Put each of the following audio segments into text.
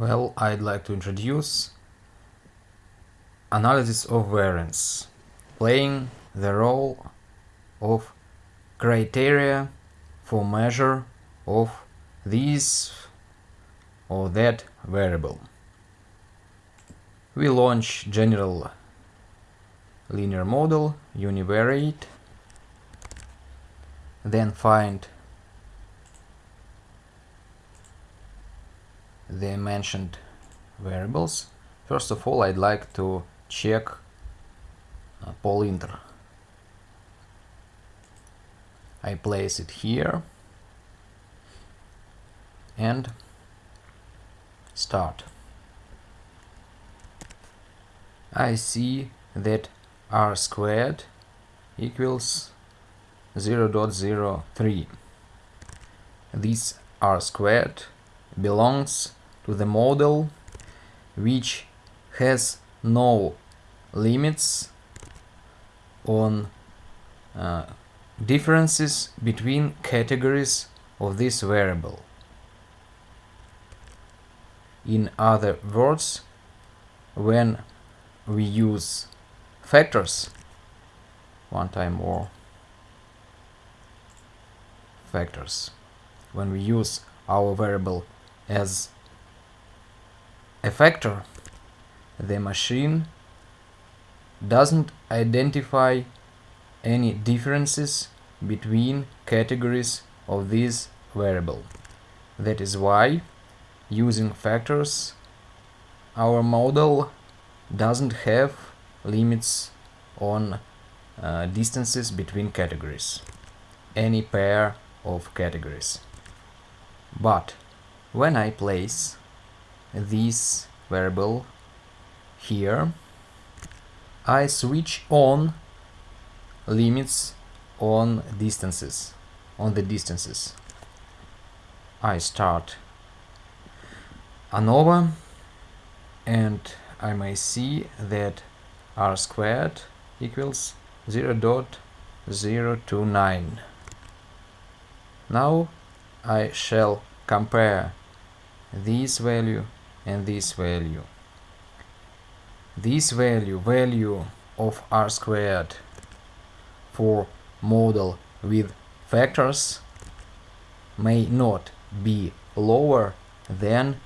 Well, I'd like to introduce analysis of variance, playing the role of criteria for measure of this or that variable. We launch general linear model, univariate, then find the mentioned variables. First of all, I'd like to check uh, polinter. I place it here and start. I see that r squared equals 0 0.03. This r squared belongs the model which has no limits on uh, differences between categories of this variable. In other words, when we use factors, one time more, factors, when we use our variable as a factor, the machine doesn't identify any differences between categories of this variable. That is why, using factors, our model doesn't have limits on uh, distances between categories, any pair of categories. But when I place this variable here I switch on limits on distances on the distances. I start ANOVA and I may see that r squared equals 0 0.029 now I shall compare this value and this value. This value, value of r squared for model with factors may not be lower than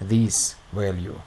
this value.